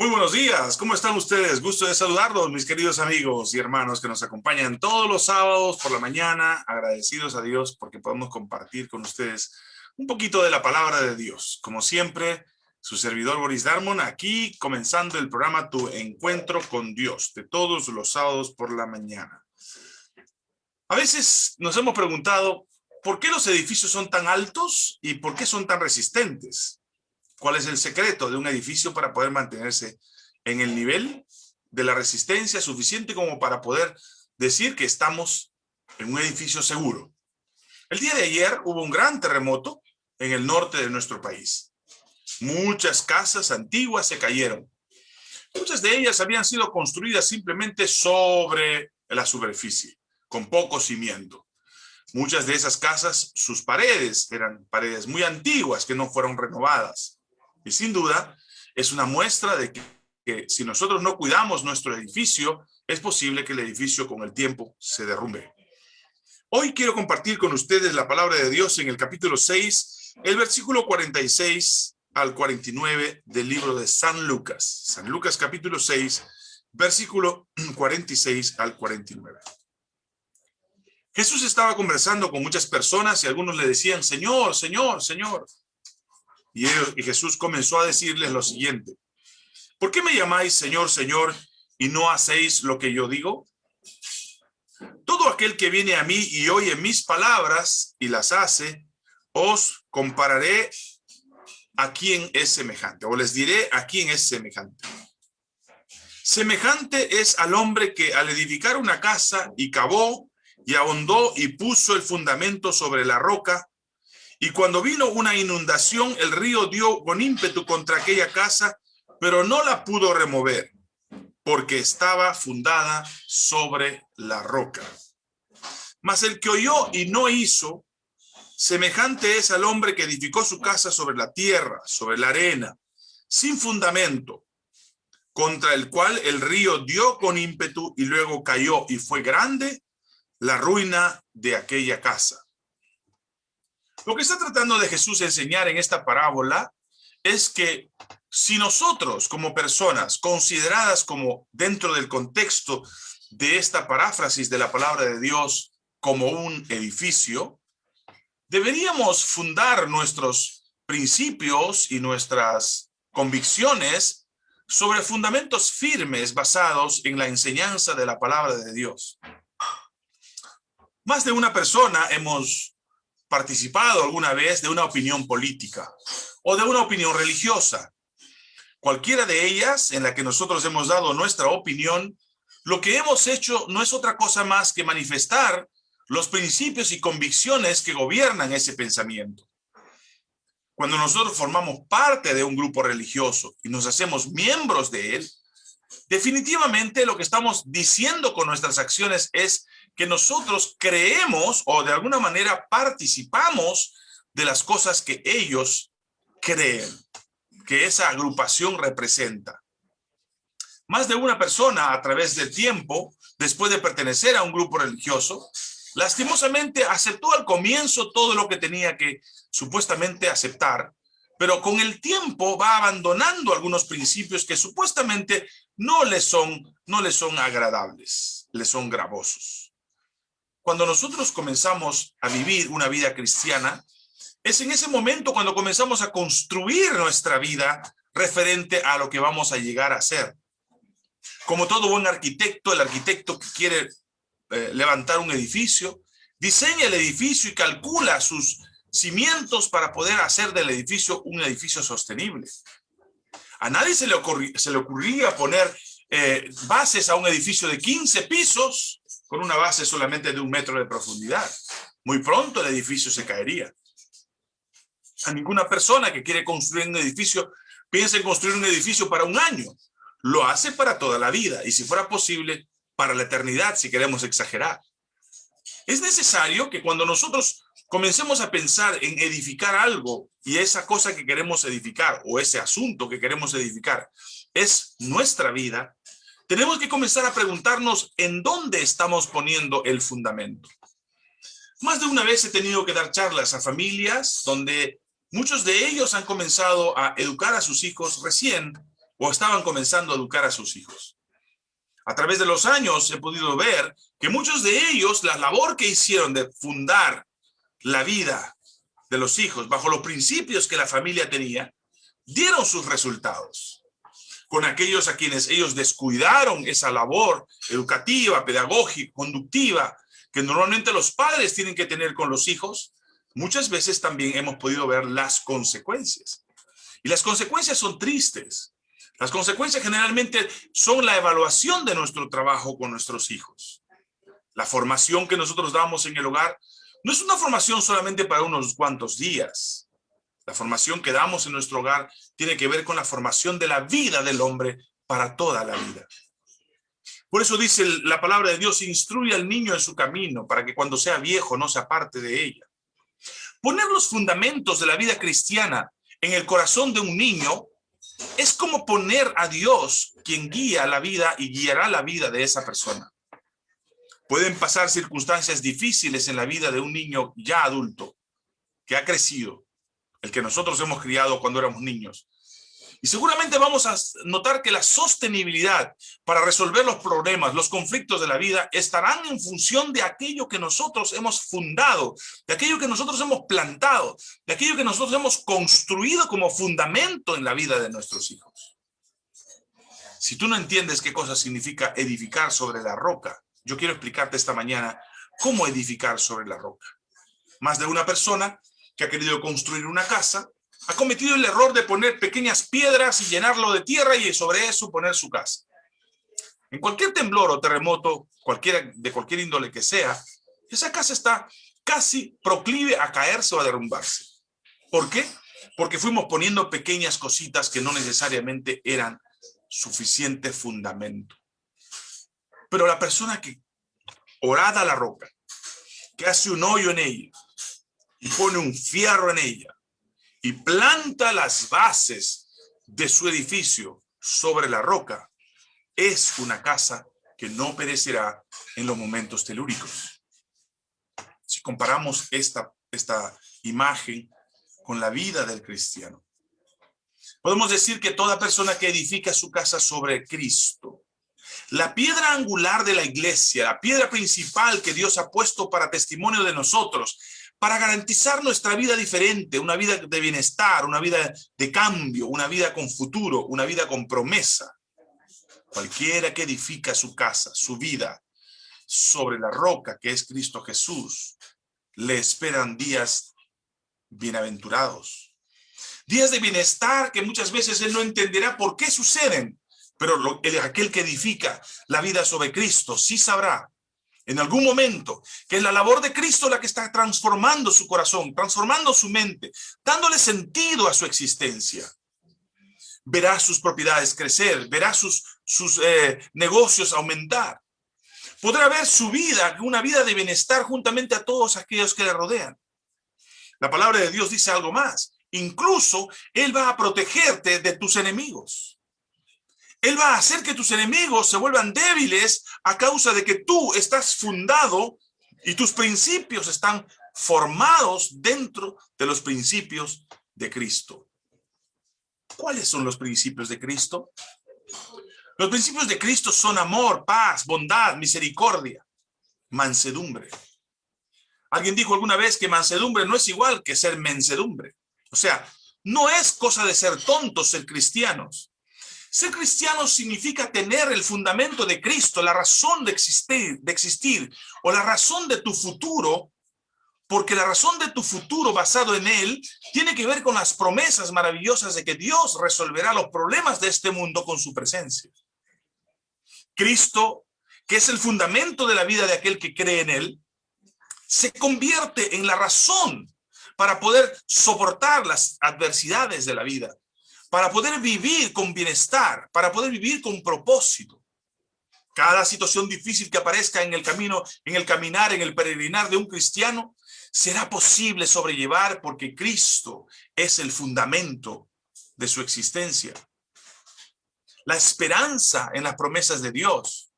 Muy buenos días, ¿cómo están ustedes? Gusto de saludarlos, mis queridos amigos y hermanos que nos acompañan todos los sábados por la mañana, agradecidos a Dios porque podemos compartir con ustedes un poquito de la palabra de Dios. Como siempre, su servidor Boris Darmon, aquí comenzando el programa Tu Encuentro con Dios, de todos los sábados por la mañana. A veces nos hemos preguntado, ¿por qué los edificios son tan altos y por qué son tan resistentes? ¿Cuál es el secreto de un edificio para poder mantenerse en el nivel de la resistencia suficiente como para poder decir que estamos en un edificio seguro? El día de ayer hubo un gran terremoto en el norte de nuestro país. Muchas casas antiguas se cayeron. Muchas de ellas habían sido construidas simplemente sobre la superficie, con poco cimiento. Muchas de esas casas, sus paredes eran paredes muy antiguas que no fueron renovadas. Y sin duda, es una muestra de que, si nosotros no cuidamos nuestro edificio, es posible que el edificio con el tiempo se derrumbe. Hoy quiero compartir con ustedes la palabra de Dios en el capítulo 6, el versículo 46 al 49 del libro de San Lucas. San Lucas capítulo 6, versículo 46 al 49. Jesús estaba conversando con muchas personas y algunos le decían, Señor, Señor, Señor. Y, Jesús comenzó a decirles lo siguiente. ¿Por qué me llamáis Señor, Señor, y no hacéis lo que yo digo? Todo aquel que viene a mí y oye mis palabras y las hace, os compararé a quien es semejante, o les diré a quién es semejante. Semejante es al hombre que al edificar una casa y cavó y ahondó y puso el fundamento sobre la roca, y cuando vino una inundación, el río dio con ímpetu contra aquella casa, pero no la pudo remover, porque estaba fundada sobre la roca. Mas el que oyó y no hizo, semejante es al hombre que edificó su casa sobre la tierra, sobre la arena, sin fundamento, contra el cual el río dio con ímpetu y luego cayó, y fue grande la ruina de aquella casa. Lo que está tratando de Jesús enseñar en esta parábola es que si nosotros como personas consideradas como dentro del contexto de esta paráfrasis de la palabra de Dios como un edificio, deberíamos fundar nuestros principios y nuestras convicciones sobre fundamentos firmes basados en la enseñanza de la palabra de Dios. Más de una persona hemos participado alguna vez de una opinión política o de una opinión religiosa. Cualquiera de ellas en la que nosotros hemos dado nuestra opinión, lo que hemos hecho no es otra cosa más que manifestar los principios y convicciones que gobiernan ese pensamiento. Cuando nosotros formamos parte de un grupo religioso y nos hacemos miembros de él, definitivamente lo que estamos diciendo con nuestras acciones es que nosotros creemos o de alguna manera participamos de las cosas que ellos creen, que esa agrupación representa. Más de una persona a través del tiempo, después de pertenecer a un grupo religioso, lastimosamente aceptó al comienzo todo lo que tenía que supuestamente aceptar, pero con el tiempo va abandonando algunos principios que supuestamente no le son, no le son agradables, le son gravosos. Cuando nosotros comenzamos a vivir una vida cristiana, es en ese momento cuando comenzamos a construir nuestra vida referente a lo que vamos a llegar a ser. Como todo buen arquitecto, el arquitecto que quiere eh, levantar un edificio, diseña el edificio y calcula sus cimientos para poder hacer del edificio un edificio sostenible. A nadie se le, se le ocurría poner eh, bases a un edificio de 15 pisos con una base solamente de un metro de profundidad. Muy pronto el edificio se caería. A ninguna persona que quiere construir un edificio piensa en construir un edificio para un año. Lo hace para toda la vida y si fuera posible, para la eternidad, si queremos exagerar. Es necesario que cuando nosotros comencemos a pensar en edificar algo y esa cosa que queremos edificar o ese asunto que queremos edificar es nuestra vida, tenemos que comenzar a preguntarnos en dónde estamos poniendo el fundamento. Más de una vez he tenido que dar charlas a familias donde muchos de ellos han comenzado a educar a sus hijos recién o estaban comenzando a educar a sus hijos. A través de los años he podido ver que muchos de ellos, la labor que hicieron de fundar la vida de los hijos bajo los principios que la familia tenía, dieron sus resultados. Con aquellos a quienes ellos descuidaron esa labor educativa, pedagógica, conductiva, que normalmente los padres tienen que tener con los hijos, muchas veces también hemos podido ver las consecuencias. Y las consecuencias son tristes. Las consecuencias generalmente son la evaluación de nuestro trabajo con nuestros hijos. La formación que nosotros damos en el hogar no es una formación solamente para unos cuantos días. La formación que damos en nuestro hogar tiene que ver con la formación de la vida del hombre para toda la vida. Por eso dice la palabra de Dios, instruye al niño en su camino para que cuando sea viejo no se aparte de ella. Poner los fundamentos de la vida cristiana en el corazón de un niño es como poner a Dios quien guía la vida y guiará la vida de esa persona. Pueden pasar circunstancias difíciles en la vida de un niño ya adulto, que ha crecido, el que nosotros hemos criado cuando éramos niños. Y seguramente vamos a notar que la sostenibilidad para resolver los problemas, los conflictos de la vida, estarán en función de aquello que nosotros hemos fundado, de aquello que nosotros hemos plantado, de aquello que nosotros hemos construido como fundamento en la vida de nuestros hijos. Si tú no entiendes qué cosa significa edificar sobre la roca, yo quiero explicarte esta mañana cómo edificar sobre la roca. Más de una persona que ha querido construir una casa ha cometido el error de poner pequeñas piedras y llenarlo de tierra y sobre eso poner su casa. En cualquier temblor o terremoto, cualquiera, de cualquier índole que sea, esa casa está casi proclive a caerse o a derrumbarse. ¿Por qué? Porque fuimos poniendo pequeñas cositas que no necesariamente eran suficiente fundamento. Pero la persona que orada la roca, que hace un hoyo en ella y pone un fierro en ella y planta las bases de su edificio sobre la roca, es una casa que no perecerá en los momentos telúricos. Si comparamos esta, esta imagen con la vida del cristiano, podemos decir que toda persona que edifica su casa sobre Cristo, la piedra angular de la iglesia, la piedra principal que Dios ha puesto para testimonio de nosotros, para garantizar nuestra vida diferente, una vida de bienestar, una vida de cambio, una vida con futuro, una vida con promesa. Cualquiera que edifica su casa, su vida, sobre la roca que es Cristo Jesús, le esperan días bienaventurados. Días de bienestar que muchas veces él no entenderá por qué suceden, pero aquel que edifica la vida sobre Cristo sí sabrá en algún momento, que es la labor de Cristo la que está transformando su corazón, transformando su mente, dándole sentido a su existencia. Verá sus propiedades crecer, verá sus, sus eh, negocios aumentar. Podrá ver su vida, una vida de bienestar juntamente a todos aquellos que le rodean. La palabra de Dios dice algo más. Incluso Él va a protegerte de tus enemigos. Él va a hacer que tus enemigos se vuelvan débiles a causa de que tú estás fundado y tus principios están formados dentro de los principios de Cristo. ¿Cuáles son los principios de Cristo? Los principios de Cristo son amor, paz, bondad, misericordia, mansedumbre. Alguien dijo alguna vez que mansedumbre no es igual que ser mensedumbre. O sea, no es cosa de ser tontos ser cristianos. Ser cristiano significa tener el fundamento de Cristo, la razón de existir, de existir o la razón de tu futuro, porque la razón de tu futuro basado en Él tiene que ver con las promesas maravillosas de que Dios resolverá los problemas de este mundo con su presencia. Cristo, que es el fundamento de la vida de aquel que cree en Él, se convierte en la razón para poder soportar las adversidades de la vida para poder vivir con bienestar, para poder vivir con propósito. Cada situación difícil que aparezca en el camino, en el caminar, en el peregrinar de un cristiano, será posible sobrellevar porque Cristo es el fundamento de su existencia. La esperanza en las promesas de Dios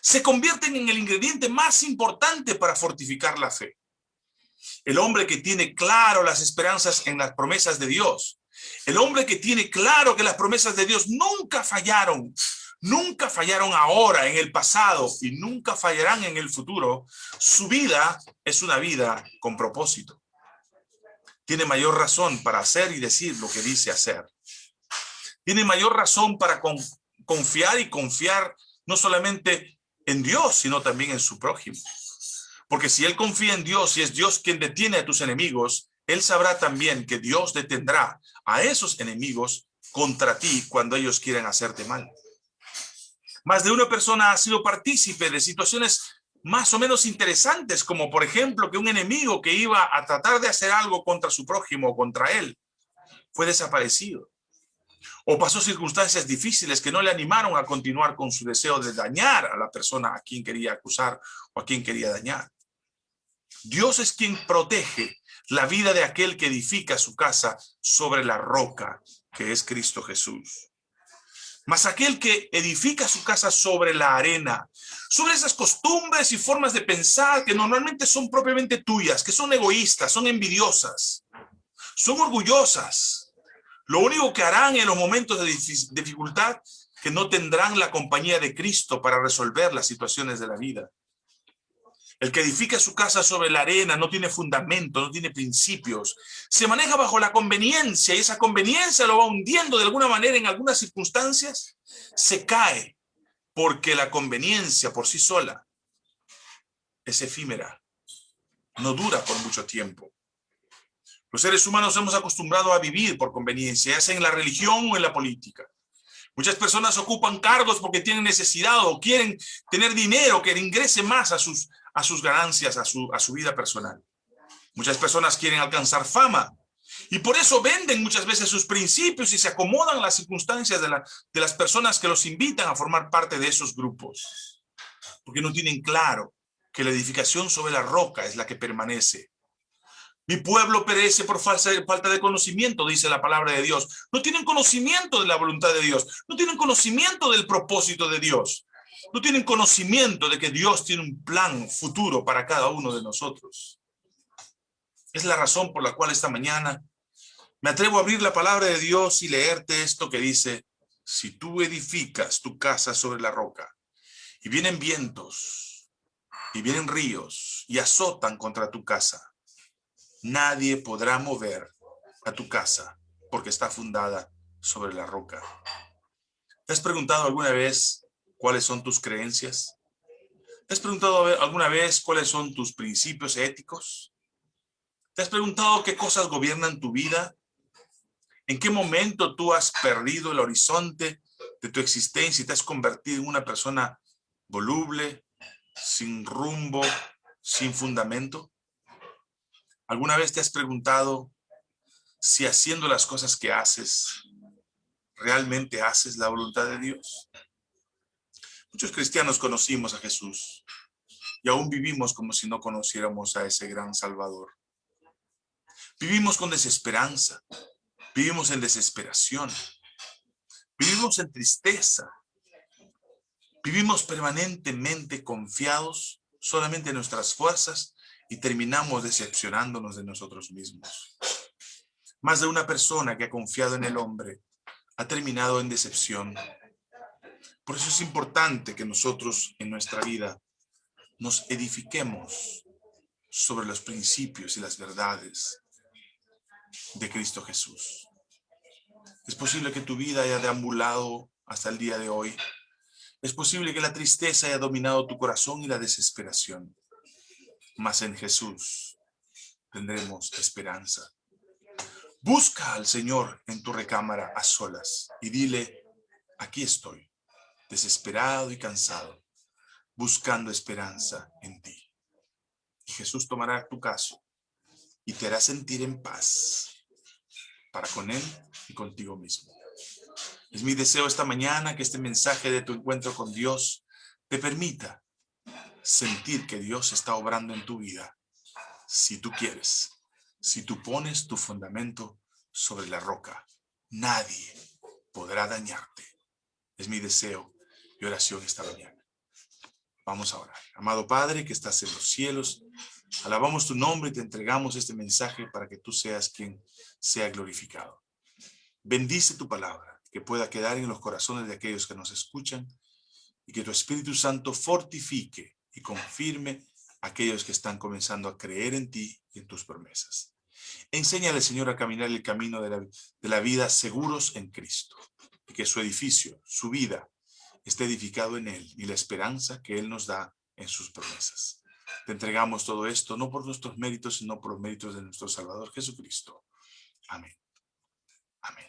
se convierten en el ingrediente más importante para fortificar la fe. El hombre que tiene claro las esperanzas en las promesas de Dios El hombre que tiene claro que las promesas de Dios nunca fallaron, nunca fallaron ahora, en el pasado, y nunca fallarán en el futuro, su vida es una vida con propósito. Tiene mayor razón para hacer y decir lo que dice hacer. Tiene mayor razón para confiar y confiar no solamente en Dios, sino también en su prójimo. Porque si él confía en Dios y es Dios quien detiene a tus enemigos, él sabrá también que Dios detendrá a esos enemigos contra ti cuando ellos quieran hacerte mal. Más de una persona ha sido partícipe de situaciones más o menos interesantes, como por ejemplo que un enemigo que iba a tratar de hacer algo contra su prójimo o contra él, fue desaparecido. O pasó circunstancias difíciles que no le animaron a continuar con su deseo de dañar a la persona a quien quería acusar o a quien quería dañar. Dios es quien protege la vida de aquel que edifica su casa sobre la roca, que es Cristo Jesús. Mas aquel que edifica su casa sobre la arena, sobre esas costumbres y formas de pensar que normalmente son propiamente tuyas, que son egoístas, son envidiosas, son orgullosas. Lo único que harán en los momentos de dificultad, que no tendrán la compañía de Cristo para resolver las situaciones de la vida. El que edifica su casa sobre la arena no tiene fundamento, no tiene principios. Se maneja bajo la conveniencia y esa conveniencia lo va hundiendo de alguna manera en algunas circunstancias. Se cae porque la conveniencia por sí sola es efímera. No dura por mucho tiempo. Los seres humanos hemos acostumbrado a vivir por conveniencia, ya sea en la religión o en la política. Muchas personas ocupan cargos porque tienen necesidad o quieren tener dinero que ingrese más a sus, a sus ganancias, a su, a su vida personal. Muchas personas quieren alcanzar fama y por eso venden muchas veces sus principios y se acomodan las circunstancias de, la, de las personas que los invitan a formar parte de esos grupos. Porque no tienen claro que la edificación sobre la roca es la que permanece. Mi pueblo perece por falta de conocimiento, dice la palabra de Dios. No tienen conocimiento de la voluntad de Dios. No tienen conocimiento del propósito de Dios no tienen conocimiento de que Dios tiene un plan futuro para cada uno de nosotros. Es la razón por la cual esta mañana me atrevo a abrir la palabra de Dios y leerte esto que dice, si tú edificas tu casa sobre la roca y vienen vientos y vienen ríos y azotan contra tu casa, nadie podrá mover a tu casa porque está fundada sobre la roca. ¿Te has preguntado alguna vez cuáles son tus creencias? ¿Te has preguntado alguna vez cuáles son tus principios éticos? ¿Te has preguntado qué cosas gobiernan tu vida? ¿En qué momento tú has perdido el horizonte de tu existencia y te has convertido en una persona voluble, sin rumbo, sin fundamento? ¿Alguna vez te has preguntado si haciendo las cosas que haces, realmente haces la voluntad de Dios? Muchos cristianos conocimos a Jesús y aún vivimos como si no conociéramos a ese gran Salvador. Vivimos con desesperanza, vivimos en desesperación, vivimos en tristeza, vivimos permanentemente confiados solamente en nuestras fuerzas y terminamos decepcionándonos de nosotros mismos. Más de una persona que ha confiado en el hombre ha terminado en decepción por eso es importante que nosotros en nuestra vida nos edifiquemos sobre los principios y las verdades de Cristo Jesús. Es posible que tu vida haya deambulado hasta el día de hoy. Es posible que la tristeza haya dominado tu corazón y la desesperación. Mas en Jesús tendremos esperanza. Busca al Señor en tu recámara a solas y dile, aquí estoy desesperado y cansado, buscando esperanza en ti. Jesús tomará tu caso y te hará sentir en paz para con Él y contigo mismo. Es mi deseo esta mañana que este mensaje de tu encuentro con Dios te permita sentir que Dios está obrando en tu vida, si tú quieres, si tú pones tu fundamento sobre la roca, nadie podrá dañarte. Es mi deseo oración esta mañana. Vamos a orar. Amado Padre que estás en los cielos, alabamos tu nombre y te entregamos este mensaje para que tú seas quien sea glorificado. Bendice tu palabra, que pueda quedar en los corazones de aquellos que nos escuchan y que tu Espíritu Santo fortifique y confirme a aquellos que están comenzando a creer en ti y en tus promesas. Enséñale, Señor, a caminar el camino de la, de la vida seguros en Cristo y que su edificio, su vida, esté edificado en Él y la esperanza que Él nos da en sus promesas. Te entregamos todo esto, no por nuestros méritos, sino por los méritos de nuestro Salvador Jesucristo. Amén. Amén.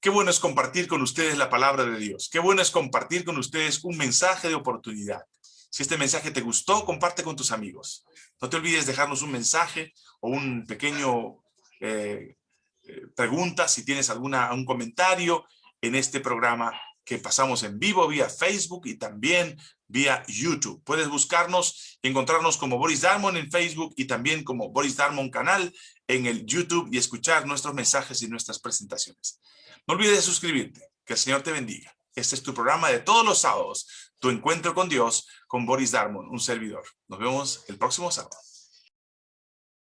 Qué bueno es compartir con ustedes la palabra de Dios. Qué bueno es compartir con ustedes un mensaje de oportunidad. Si este mensaje te gustó, comparte con tus amigos. No te olvides dejarnos un mensaje o un pequeño eh, eh, pregunta, si tienes alguna, un comentario en este programa que pasamos en vivo vía Facebook y también vía YouTube. Puedes buscarnos y encontrarnos como Boris Darmon en Facebook y también como Boris Darmon canal en el YouTube y escuchar nuestros mensajes y nuestras presentaciones. No olvides suscribirte. Que el Señor te bendiga. Este es tu programa de todos los sábados, tu encuentro con Dios, con Boris Darmon, un servidor. Nos vemos el próximo sábado.